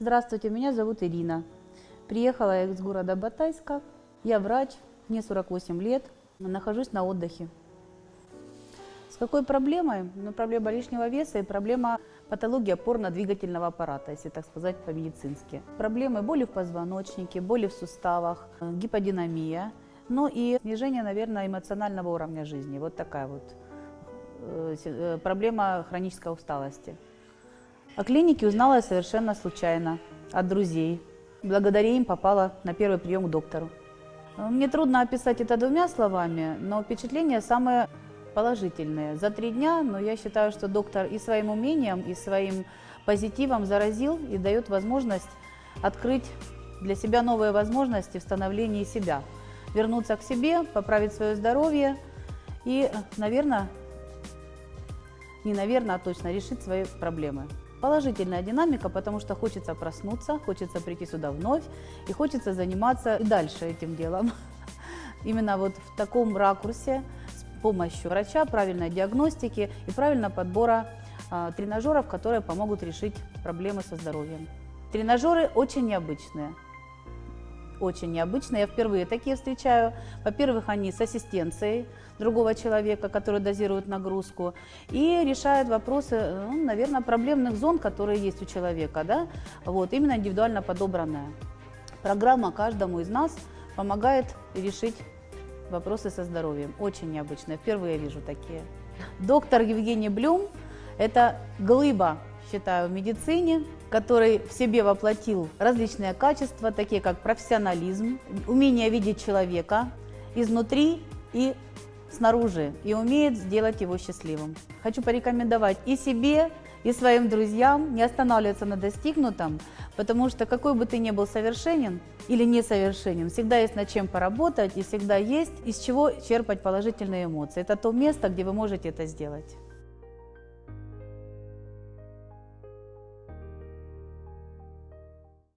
Здравствуйте, меня зовут Ирина. Приехала я из города Батайска. Я врач, мне 48 лет, нахожусь на отдыхе. С какой проблемой? Ну, проблема лишнего веса и проблема патологии опорно-двигательного аппарата, если так сказать по-медицински. Проблемы боли в позвоночнике, боли в суставах, э, гиподинамия, ну и снижение, наверное, эмоционального уровня жизни. Вот такая вот э, э, проблема хронической усталости. О клинике узнала я совершенно случайно, от друзей. Благодаря им попала на первый прием к доктору. Мне трудно описать это двумя словами, но впечатление самое положительные. За три дня, но я считаю, что доктор и своим умением, и своим позитивом заразил и дает возможность открыть для себя новые возможности в становлении себя. Вернуться к себе, поправить свое здоровье и, наверное, не наверное, а точно решить свои проблемы. Положительная динамика, потому что хочется проснуться, хочется прийти сюда вновь и хочется заниматься и дальше этим делом. Именно вот в таком ракурсе, помощью врача, правильной диагностики и правильного подбора а, тренажеров, которые помогут решить проблемы со здоровьем. Тренажеры очень необычные. Очень необычные. Я впервые такие встречаю. Во-первых, они с ассистенцией другого человека, который дозирует нагрузку и решает вопросы, ну, наверное, проблемных зон, которые есть у человека. Да? Вот, именно индивидуально подобранная. Программа каждому из нас помогает решить вопросы со здоровьем. Очень необычные, впервые вижу такие. Доктор Евгений Блюм – это глыба, считаю, в медицине, который в себе воплотил различные качества, такие как профессионализм, умение видеть человека изнутри и снаружи, и умеет сделать его счастливым. Хочу порекомендовать и себе, и своим друзьям не останавливаться на достигнутом, потому что какой бы ты ни был совершенен или несовершенен, всегда есть над чем поработать и всегда есть из чего черпать положительные эмоции. Это то место, где вы можете это сделать.